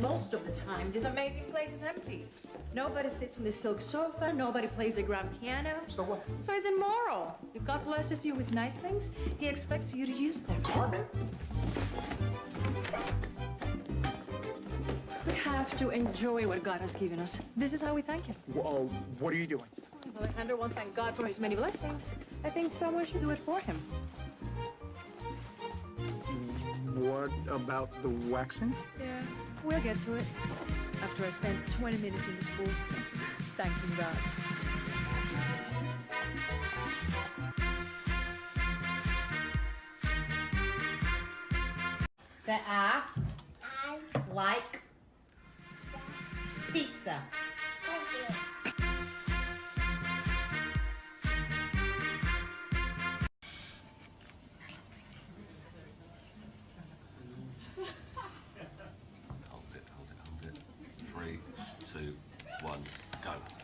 most of the time, this amazing place is empty. Nobody sits on the silk sofa, nobody plays the grand piano. So what? So it's immoral. If God blesses you with nice things, He expects you to use them. Carmen? We have to enjoy what God has given us. This is how we thank Him. Whoa, oh, what are you doing? Well, Alejandro won't thank God for His many blessings. I think someone should do it for him. Mm, what about the waxing? Yeah, we'll get to it. After I spend 20 minutes in this pool, thanking God. That I like pizza. three, two, one, go.